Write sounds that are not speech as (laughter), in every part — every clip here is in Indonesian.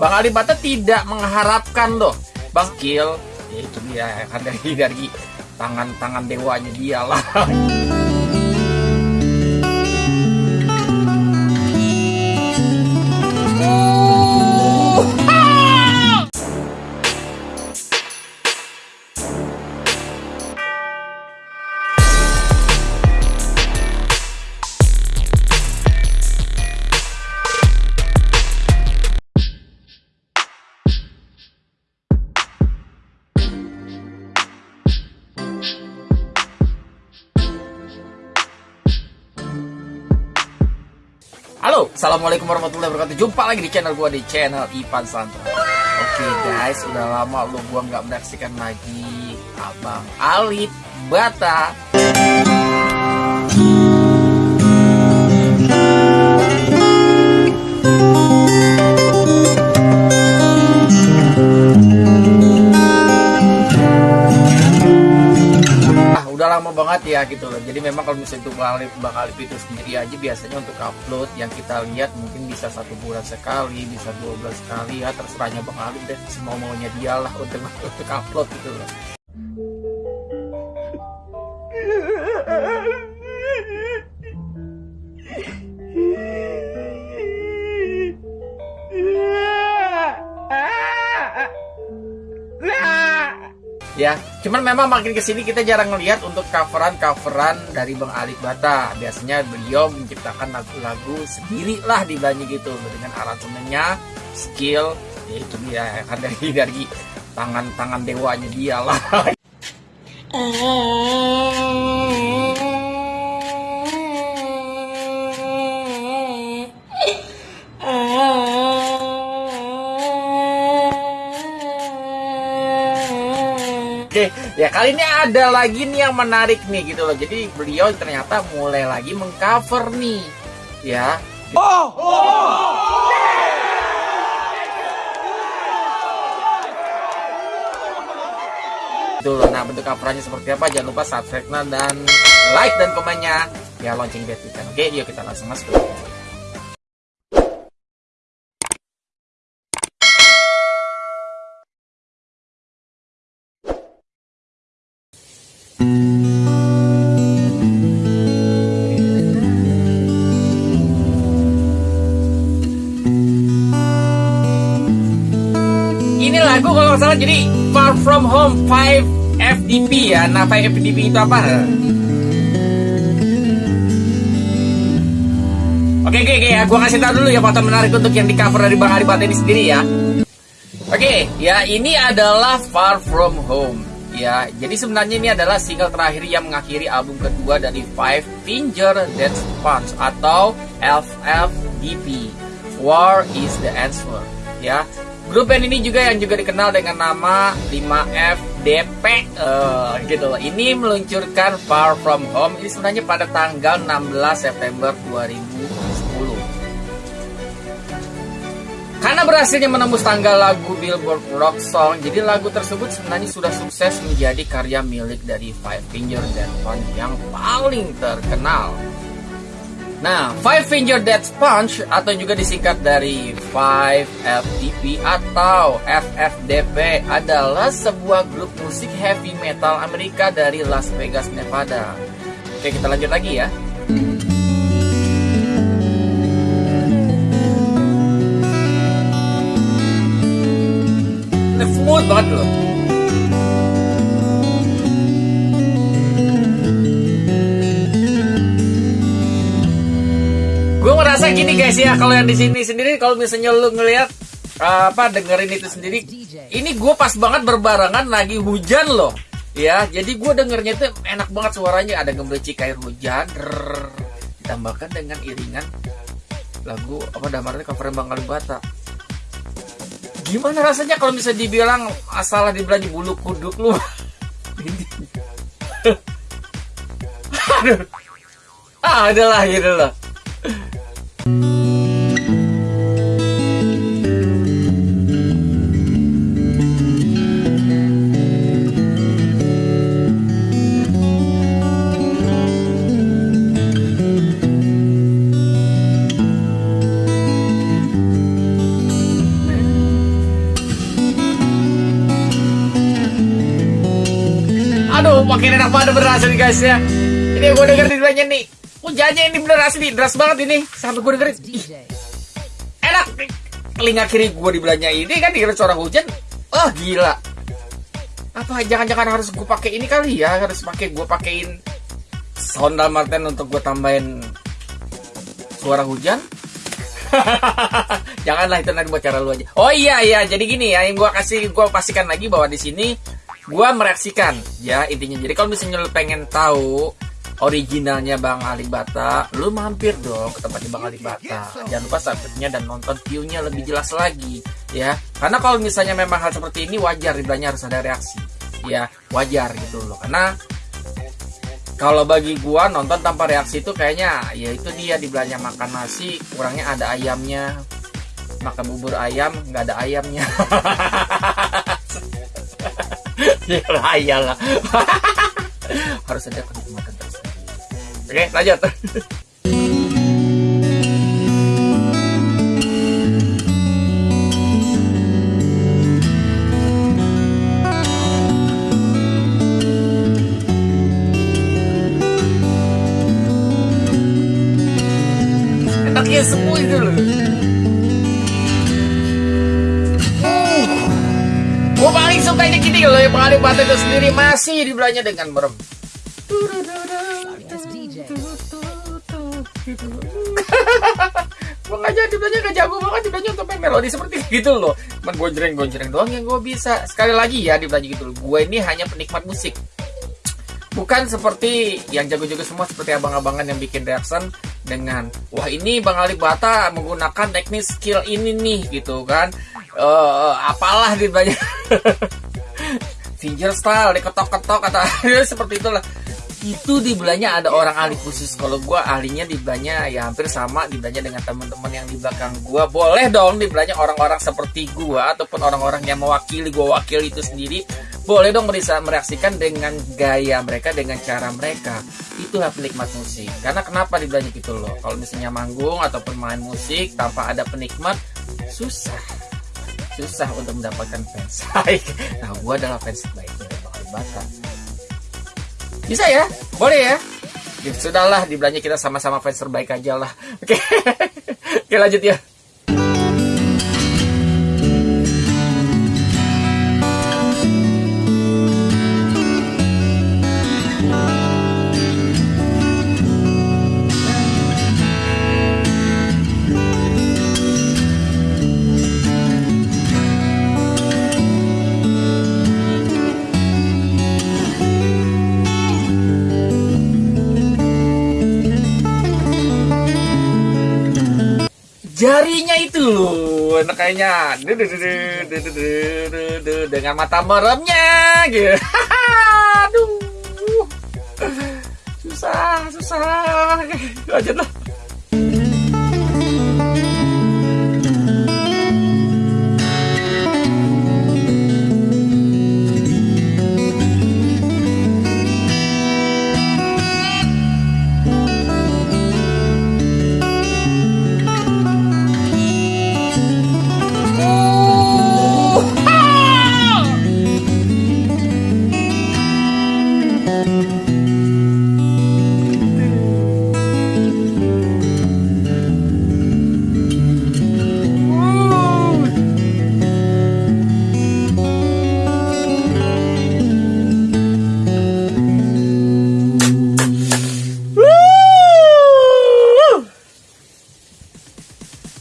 Bang Ali Bata tidak mengharapkan loh. Bang skill ya itu dia kan dari tangan-tangan dewanya dia lah (laughs) Halo, Assalamualaikum warahmatullahi wabarakatuh. Jumpa lagi di channel gua di channel Ipan Santra Oke guys, udah lama lu gua nggak menyaksikan lagi Abang Alit Bata lama banget ya gitu loh. Jadi memang kalau misalnya Alip, Bang Alip itu sendiri aja biasanya untuk upload yang kita lihat mungkin bisa satu bulan sekali, bisa dua belas sekali ya terserahnya Bang Alip deh semau maunya dia lah untuk (laughs) untuk upload gitu loh. Cuman memang makin ke sini kita jarang ngelihat untuk coveran coveran dari Bang Alif Bata. Biasanya beliau menciptakan lagu-lagu sendiri lah di banyak gitu dengan aransemennya skill ya itu dia kan (laughs) dari dari tangan-tangan dewanya dia lah Oke, ya kali ini ada lagi nih yang menarik nih gitu loh. Jadi beliau ternyata mulai lagi mengcover nih, ya. Itu loh. Nah bentuk coverannya seperti apa? Jangan lupa subscribe dan like dan komennya. Ya lonceng kan. Oke, yuk kita langsung masuk. Jadi Far From Home 5 FDP ya. Nah 5 FDP itu apa? Oke oke oke ya, gua kasih tahu dulu ya foto menarik untuk yang di cover dari Bang Arifat ini sendiri ya. Oke, ya ini adalah Far From Home. Ya, jadi sebenarnya ini adalah single terakhir yang mengakhiri album kedua dari Five Finger Death Punch atau FFDP. War is the answer. Ya, grup band ini juga yang juga dikenal dengan nama 5FDP eh, gitu loh. Ini meluncurkan Far From Home ini sebenarnya pada tanggal 16 September 2010. Karena berhasilnya menembus tanggal lagu Billboard Rock Song, jadi lagu tersebut sebenarnya sudah sukses menjadi karya milik dari Five Finger Death Punch yang paling terkenal. Nah, Five Finger Death Punch atau juga disingkat dari Five FDP atau FFDP adalah sebuah grup musik heavy metal Amerika dari Las Vegas, Nevada. Oke, kita lanjut lagi ya. Ya, kalau yang di sini sendiri kalau misalnya lu ngelihat apa dengerin itu sendiri, ini gue pas banget berbarengan lagi hujan loh. Ya, jadi gue dengernya itu enak banget suaranya, ada gemericik air hujan, drrrr, ditambahkan dengan iringan lagu apa damarnya cover Bang Kalibata. Gimana rasanya kalau bisa dibilang asalah dibilang bulu kuduk lu? (laughs) Ah, adalah gitu loh. Makin enak banget berasa nih guys ya. Ini gue denger di banyak nih. Hujannya ini bener asli, deras banget ini. Sampai gue dengerin. Ih, enak. Telinga kiri gue di belanja ini kan dikira suara hujan. Wah, oh, gila. Apa jangan-jangan harus gue pakai ini kali ya? Harus pakai gue pakein Honda Martin untuk gue tambahin suara hujan? (laughs) Janganlah itu nanti buat cara lu aja. Oh iya iya, jadi gini ya, yang gue kasih gue pastikan lagi bahwa di sini gue mereaksikan ya intinya. Jadi kalau misalnya lu pengen tahu originalnya Bang Alibata, lu mampir dong ke tempatnya Bang Alibata. Jangan lupa subscribe-nya dan nonton view-nya lebih jelas lagi ya. Karena kalau misalnya memang hal seperti ini wajar dibilangnya harus ada reaksi. Ya, wajar gitu loh. Karena kalau bagi gua nonton tanpa reaksi itu kayaknya ya itu dia dibilangnya makan nasi kurangnya ada ayamnya makan bubur ayam nggak ada ayamnya (laughs) ya lah (laughs) harus ada kenikmatan Oke, lanjut. Batu itu sendiri masih dibelanya dengan merem. gue gak jadi belajar gak jago banget belajar untuk main melodi seperti gitu loh. Cuman gonjreng gonjreng doang yang gue bisa. Sekali lagi ya di belajar gitu loh. Gue ini hanya penikmat musik. Bukan seperti yang jago-jago semua seperti abang-abangan yang bikin reaction dengan wah ini Bang Ali Bata menggunakan teknik skill ini nih gitu kan. Uh, apalah di banyak (laughs) finger style diketok-ketok kata (laughs) seperti itulah. Itu di belanya ada orang ahli khusus. Kalau gue ahlinya di belanya ya hampir sama di belanya dengan teman-teman yang di belakang gue boleh dong di belanya orang-orang seperti gue ataupun orang-orang yang mewakili gue wakil itu sendiri. Boleh dong bisa mereaksikan dengan gaya mereka dengan cara mereka. Itulah penikmat musik. Karena kenapa di belanya gitu loh? Kalau misalnya manggung ataupun main musik tanpa ada penikmat susah susah untuk mendapatkan fans (laughs) baik nah gue adalah fans baiknya Bang Bata bisa ya? Boleh ya? Ya sudahlah, di belanja kita sama-sama fans terbaik aja lah. Oke. (laughs) Oke, lanjut ya. Jarinya itu loh. Kayaknya dengan mata meremnya gitu. (laughs) Aduh. Susah susah. Lanjut lah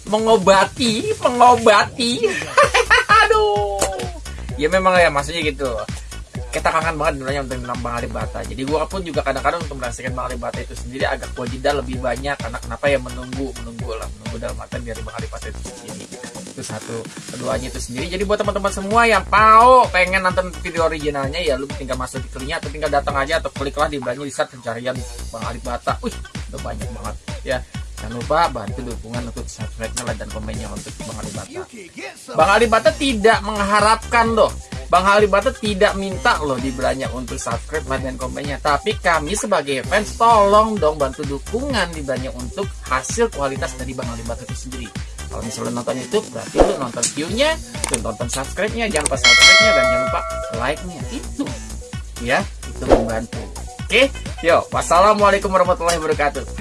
mengobati mengobati. (laughs) Aduh. Ya memang ya maksudnya gitu. Kita kangen banget sebenarnya untuk tentang Bang Ali Bata. Jadi gua pun juga kadang-kadang untuk merasakan Bang Ali Bata itu sendiri agak wajidah lebih banyak. Karena kenapa ya menunggu menunggu lah. Menunggu dalam artian dari Bang Ali Bata itu sendiri. Itu satu keduanya itu sendiri. Jadi buat teman-teman semua yang mau pengen nonton video originalnya ya lu tinggal masuk di klinya atau tinggal datang aja atau kliklah di belakang di pencarian Bang Ali Bata. Wih udah banyak banget ya Jangan lupa bantu dukungan untuk subscribe-nya dan komennya untuk Bang Alibata. Bang Alibata tidak mengharapkan loh. Bang Alibata tidak minta loh di belanja untuk subscribe dan komennya. Tapi kami sebagai fans tolong dong bantu dukungan di belanja untuk hasil kualitas dari Bang Alibata itu sendiri. Kalau misalnya nonton YouTube berarti lu nonton view-nya, nonton subscribe-nya, jangan lupa subscribe-nya dan jangan lupa like-nya. Itu. Ya, itu membantu. Oke, yuk. Wassalamualaikum warahmatullahi wabarakatuh.